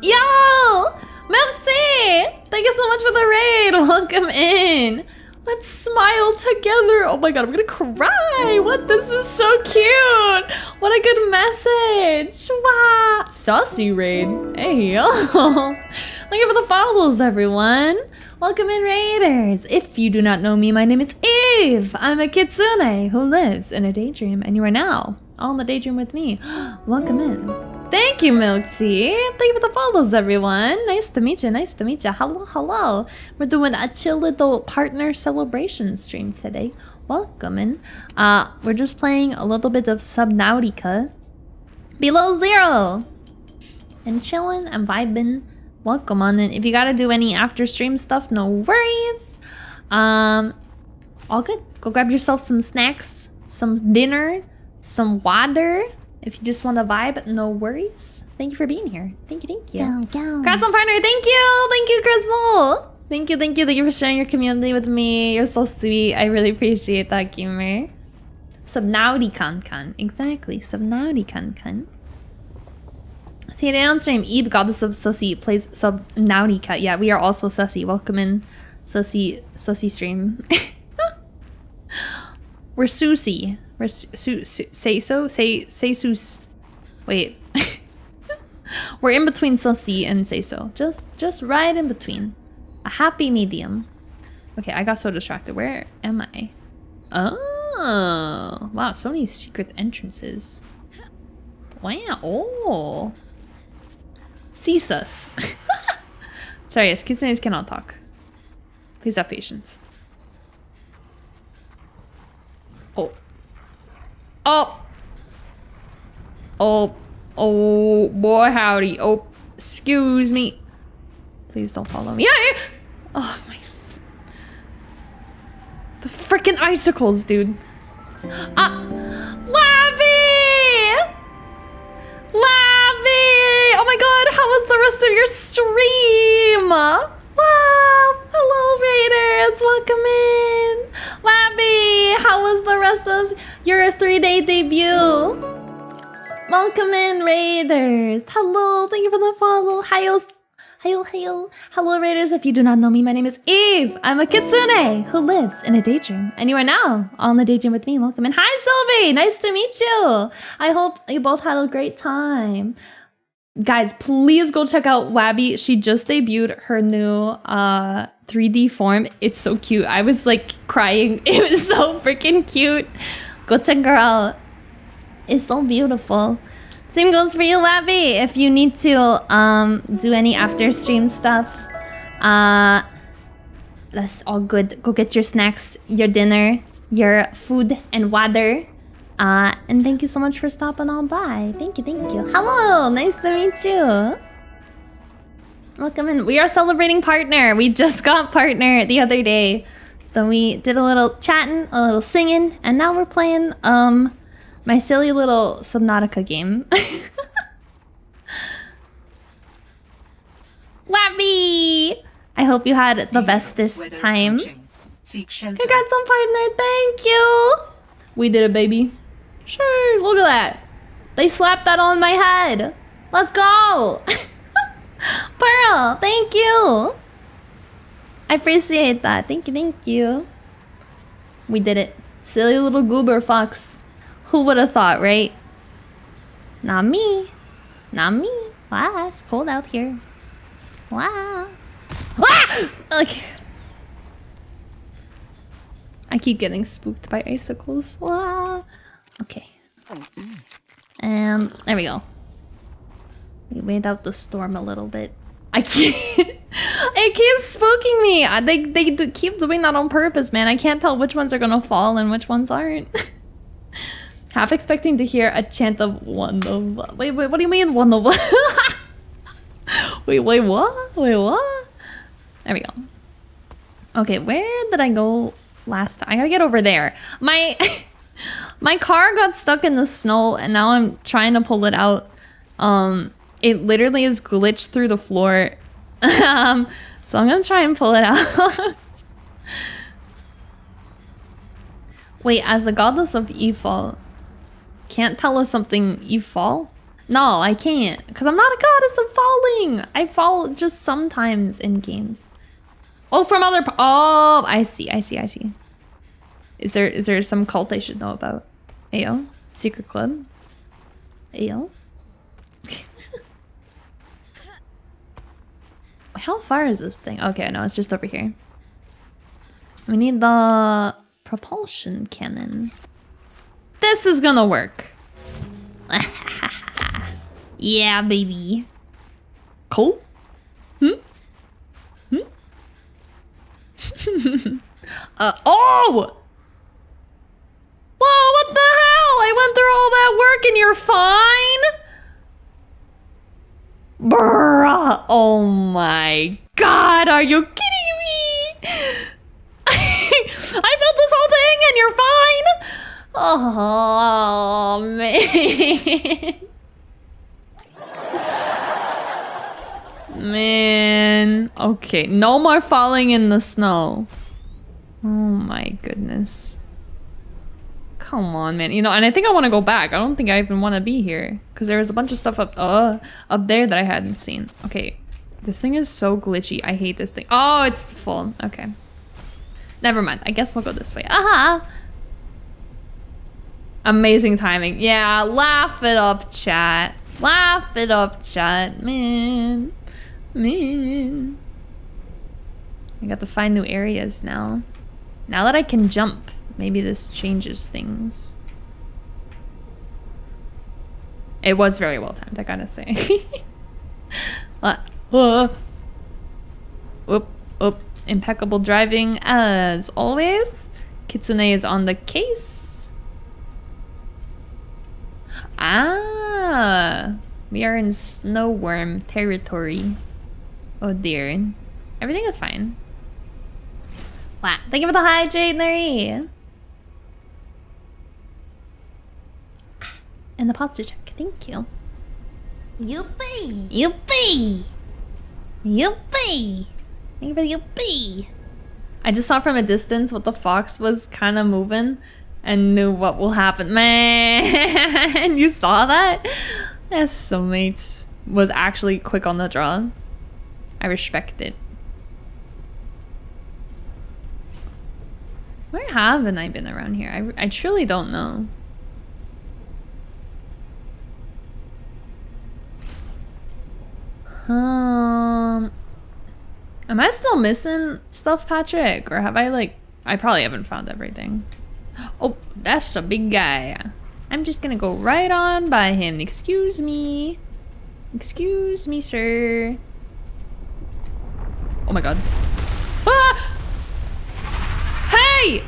Yo! Merci! Thank you so much for the raid! [LAUGHS] Welcome in! Let's smile together! Oh my god, I'm gonna cry! What? This is so cute! What a good message! Wow! Saucy raid. Hey, [LAUGHS] yo! Thank you for the follows, everyone! Welcome in, Raiders! If you do not know me, my name is Eve! I'm a kitsune who lives in a daydream, and you are now all in the daydream with me. [GASPS] Welcome in. Thank you, Milk Tea. Thank you for the follows, everyone. Nice to meet you. Nice to meet you. Hello, hello. We're doing a chill little partner celebration stream today. Welcome in. Uh, we're just playing a little bit of Subnautica. Below zero. And chilling and vibing. Welcome on in. If you gotta do any after stream stuff, no worries. Um, all good. Go grab yourself some snacks, some dinner, some water if you just want to vibe, no worries. Thank you for being here. Thank you, thank you. Go, go. Congrats on partner. Thank you. Thank you, Crystal. Thank you, thank you. Thank you for sharing your community with me. You're so sweet. I really appreciate that, gamer. Subnauti Kan. Kan. Exactly. Subnauti Kan. Today on stream, Eve, goddess of Sussy, plays Subnautica. Yeah, we are also Sussy. Welcome in, Sussy, Sussy stream. [LAUGHS] We're Susie. Where's su, su, say so? Say say sus. Wait. [LAUGHS] We're in between sussy and say so. Just just right in between. A happy medium. Okay, I got so distracted. Where am I? Oh wow, so many secret entrances. Wow. Oh. Ceasus. [LAUGHS] Sorry, yes, kitsunes cannot talk. Please have patience. Oh. Oh. Oh. Oh, boy, howdy. Oh, excuse me. Please don't follow me. Yeah. Oh, my. The freaking icicles, dude. [GASPS] Ah. Lavi! Lavi! Oh my god, how was the rest of your stream? Wow! Hello, Raiders! Welcome in! Labby! How was the rest of your three-day debut? Welcome in, Raiders! Hello! Thank you for the follow! Hiyo! Hiyo, hiyo! Hello, Raiders! If you do not know me, my name is Eve! I'm a kitsune who lives in a daydream. And you are now on the daydream with me. Welcome in. Hi, Sylvie! Nice to meet you! I hope you both had a great time guys please go check out wabby she just debuted her new uh 3d form it's so cute i was like crying [LAUGHS] it was so freaking cute go check her out it's so beautiful same goes for you wabby if you need to um do any after stream stuff uh that's all good go get your snacks your dinner your food and water uh, and thank you so much for stopping on by. Thank you, thank you. Hello, nice to meet you. Welcome in. We are celebrating partner. We just got partner the other day. So we did a little chatting, a little singing, and now we're playing um My silly little Subnautica game. [LAUGHS] Wappy! I hope you had the best this time. approaching. Seek shelter. Congrats on partner, thank you! We did it, baby. Sure, look at that. They slapped that on my head. Let's go! [LAUGHS] Pearl, thank you! I appreciate that. Thank you, thank you. We did it. Silly little goober fox. Who would have thought, right? Not me. Not me. Wow, it's cold out here. Wow. Ah! Like, I keep getting spooked by icicles. Wow. Okay. Um, there we go. We wait out the storm a little bit. I can't. [LAUGHS] it keeps spooking me. They they do keep doing that on purpose, man. I can't tell which ones are gonna fall and which ones aren't. [LAUGHS] Half expecting to hear a chant of one of. Wait, wait. What do you mean one of? [LAUGHS] wait, wait. What? Wait, what? There we go. Okay, where did I go last time? I gotta get over there. My [LAUGHS] my car got stuck in the snow and now I'm trying to pull it out. Um it literally is glitched through the floor. [LAUGHS] um so I'm gonna try and pull it out. Wait, as the goddess of Ifal, can't tell us something you fall? No, I can't, because I'm not a goddess of falling. I fall just sometimes in games. Oh, from other. Oh, I see. I see. I see. Is there is there some cult I should know about? Ayo, secret club. Ayo. [LAUGHS] How far is this thing? Okay, no, it's just over here. We need the propulsion cannon. This is gonna work. [LAUGHS] yeah, baby. Cool. Hmm. [LAUGHS] Uh, oh! Whoa, what the hell? I went through all that work and you're fine? Bruh. Oh my god, are you kidding me? [LAUGHS] I built this whole thing and you're fine? Oh, man. Man. Okay, no more falling in the snow. Oh my goodness. Come on, man. You know, and I think I want to go back. I don't think I even want to be here. Because there was a bunch of stuff up, uh, up there that I hadn't seen. Okay. This thing is so glitchy. I hate this thing. Oh, it's full. Okay. Never mind. I guess we'll go this way. Aha! Amazing timing. Yeah, laugh it up, chat. Laugh it up, chat. Man. Man. I got to find new areas now. Now that I can jump, maybe this changes things. It was very well timed, I gotta say. [LAUGHS] Uh, whoop, whoop. Impeccable driving as always. Kitsune is on the case. Ah, we are in snowworm territory. Oh dear. Everything is fine. Wow. Thank you for the hydrate, Nari. And the posture check. Thank you. Youpee! Youpee! Youpee! Thank you for the youpee! I just saw from a distance what the fox was kind of moving and knew what will happen. [LAUGHS] Man, you saw that? That soulmates was actually quick on the draw. I respect it. Where haven't I been around here? I, I truly don't know. Um, am I still missing stuff, Patrick? Or have I like, I probably haven't found everything. Oh, that's a big guy. I'm just gonna go right on by him. Excuse me. Excuse me, sir. Oh my god. Ah! Hey!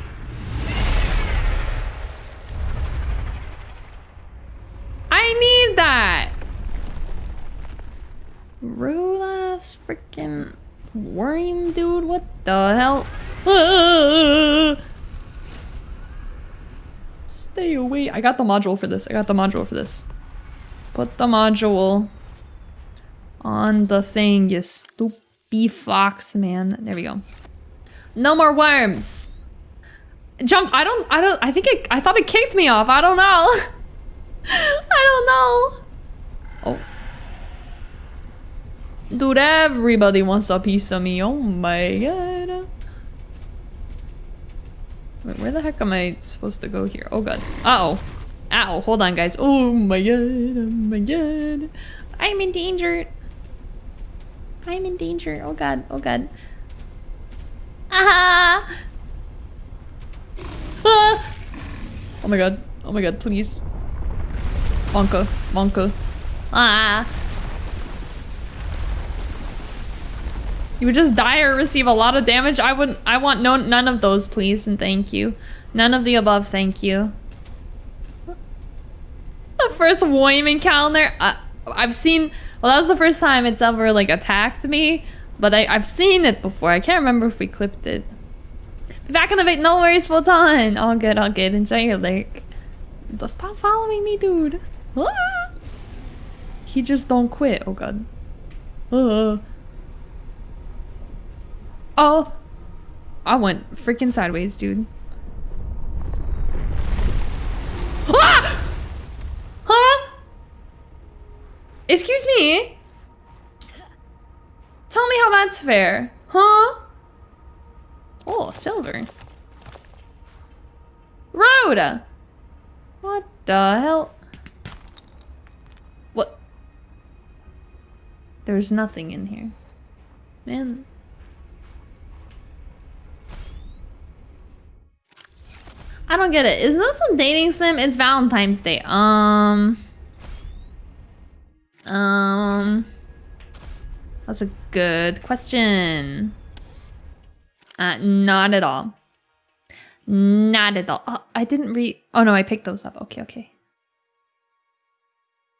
I need that! Rude freaking worm dude, what the hell? Ah! [LAUGHS] Stay away. I got the module for this. I got the module for this. Put the module on the thing, you stupid fox, man. There we go. No more worms. Jump. I don't, I don't, I think it, I thought it kicked me off. I don't know. [LAUGHS] I don't know. Oh. Dude, everybody wants a piece of me. Oh my god. Wait, where the heck am I supposed to go here? Oh god. Uh oh. Ow. Hold on, guys. Oh my god. Oh my god. I'm in danger. I'm in danger. Oh god. Oh god. Ah! ah! Oh my god. Oh my god, please. Monka. Monka. Ah! You would just die or receive a lot of damage? I wouldn't- I want no none of those, please, and thank you. None of the above, thank you. The first Woim calendar. Uh, I've seen- well, that was the first time it's ever, like, attacked me. But I, I've seen it before. I can't remember if we clipped it. Be back in the bit. No worries, full time. All good, all good. Enjoy your lurk. Don't stop following me, dude. Ah! He just don't quit. Oh, God. Uh. Oh. I went freaking sideways, dude. Ah! Huh? Excuse me? Tell me how that's fair. Huh? Oh, silver. Road! What the hell? What? There's nothing in here. Man. I don't get it. Is this a dating sim? It's Valentine's Day. Um. Um. That's a good question. Uh, not at all. Not at all. Oh, I didn't read. Oh no, I picked those up. Okay, okay.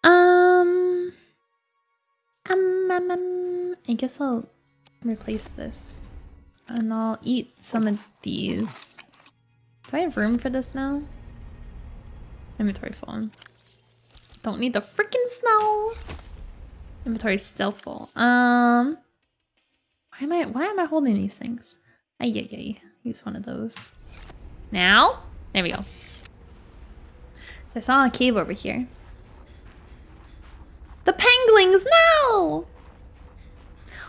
Um, um, um, um, I guess I'll replace this, and I'll eat some of these. Do I have room for this now? Inventory phone. Don't need the freaking snow. Inventory still full. Um, why am I why am I holding these things? Ay ay ay. Use one of those. Now, there we go. So I saw a cave over here. The penguins now.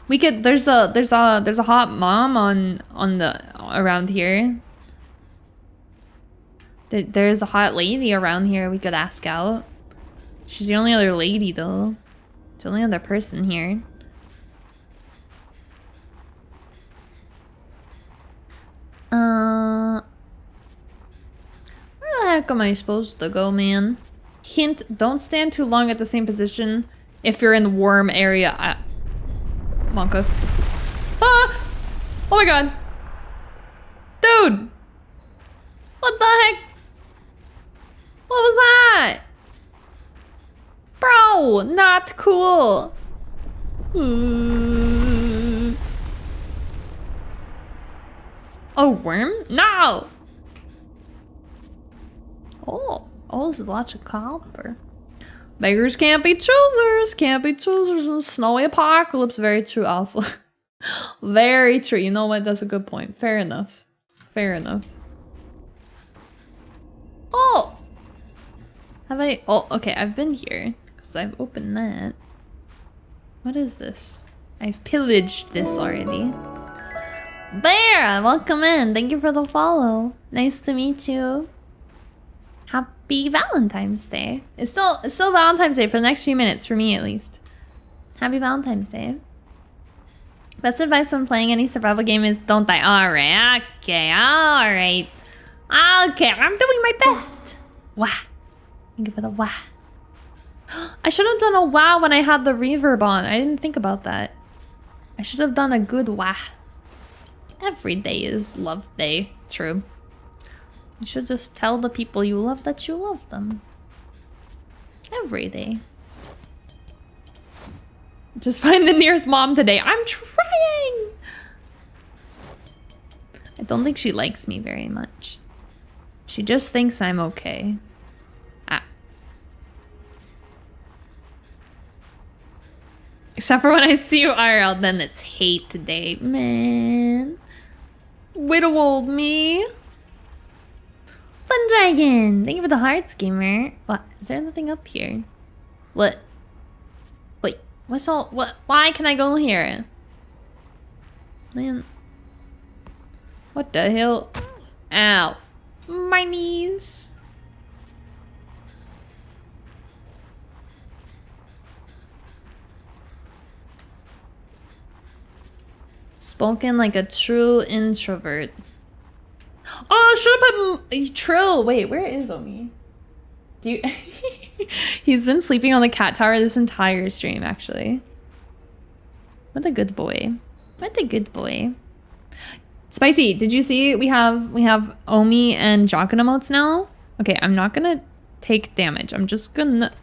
We could. There's a there's a there's a hot mom on on the around here. There, there's a hot lady around here we could ask out. She's the only other lady though. The only other person here. Uh, where the heck am I supposed to go, man? Hint, don't stand too long at the same position if you're in the worm area. I Monka. Ah! Oh my god. Dude! What the heck? What was that? Bro, not cool. Hmm. A worm? No! Oh, oh, this is lots of copper. Beggars can't be choosers, can't be choosers in snowy apocalypse. Very true, Alpha. [LAUGHS] Very true. You know what? That's a good point. Fair enough. Fair enough. Oh! Have I? Oh, okay. I've been here because I've opened that. What is this? I've pillaged this already. Bear, welcome in. Thank you for the follow. Nice to meet you. Happy Valentine's Day. It's still it's still Valentine's Day for the next few minutes for me at least. Happy Valentine's Day. Best advice when playing any survival game is don't die. Alright, okay, alright. Okay, I'm doing my best. Wah. Thank you the wah. [GASPS] I should have done a wah when I had the reverb on. I didn't think about that. I should have done a good wah. Every day is love day. True. You should just tell the people you love that you love them. Every day. Just [LAUGHS] find the nearest mom today. I'm trying! I don't think she likes me very much. She just thinks I'm okay. Except for when I see you IRL, then it's hate today. Man. Widow old me. Fun Dragon! Thank you for the hearts, gamer. What? Is there anything up here? What? Wait, what's all- what? Why can I go here? Man. What the hell? Ow. My knees. Spoken like a true introvert. Oh, should have put Trill. Wait, where is Omi? Do you? [LAUGHS] He's been sleeping on the cat tower this entire stream, actually. What a good boy. What a good boy. Spicy, did you see we have we have Omi and Jokin emotes now? Okay, I'm not gonna take damage. I'm just gonna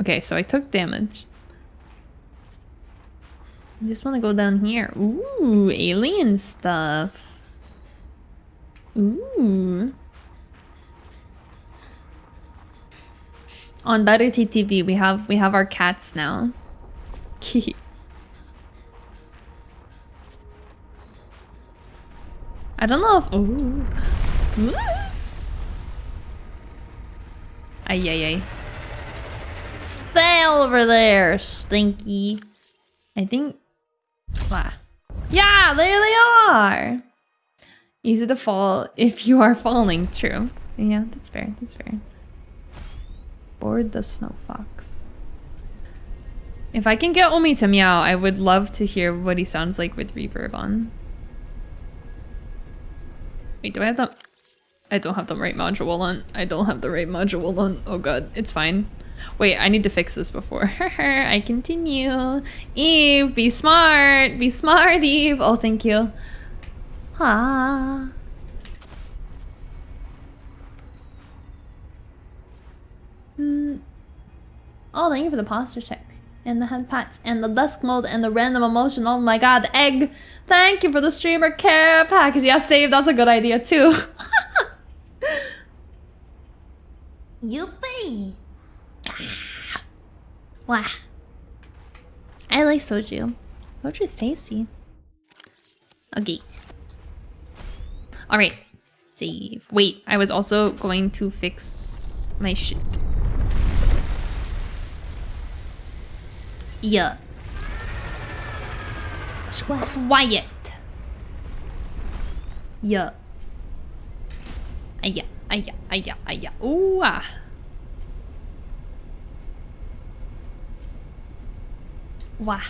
Okay, so I took damage. I just wanna go down here. Ooh, alien stuff. Ooh. On BetterTTV, we have we have our cats now. [LAUGHS] I don't know if. Ooh. [GASPS] Ay, ay, ay. Stay over there, stinky. I think. Wow. Yeah, there they are. Easy to fall if you are falling. True. Yeah, that's fair. That's fair. Board the snow fox. If I can get Omi to meow, I would love to hear what he sounds like with reverb on. Wait, do I have the... I don't have the right module on. I don't have the right module on. Oh god, it's fine. Wait, I need to fix this before [LAUGHS] I continue. Eve, be smart. Be smart, Eve. Oh, thank you. Ah. Mm. Oh, thank you for the posture check. And the head pats and the dusk mode and the random emotion. Oh my god, the egg. Thank you for the streamer care package. Yeah, save. That's a good idea too. [LAUGHS] Yuppie! Wow. I like soju. Soju's tasty. Okay. Alright. Save. Wait, I was also going to fix my shit. Yeah. Quiet. Yeah. Aya, aya, aya, aya. Ooh, ah. Wow.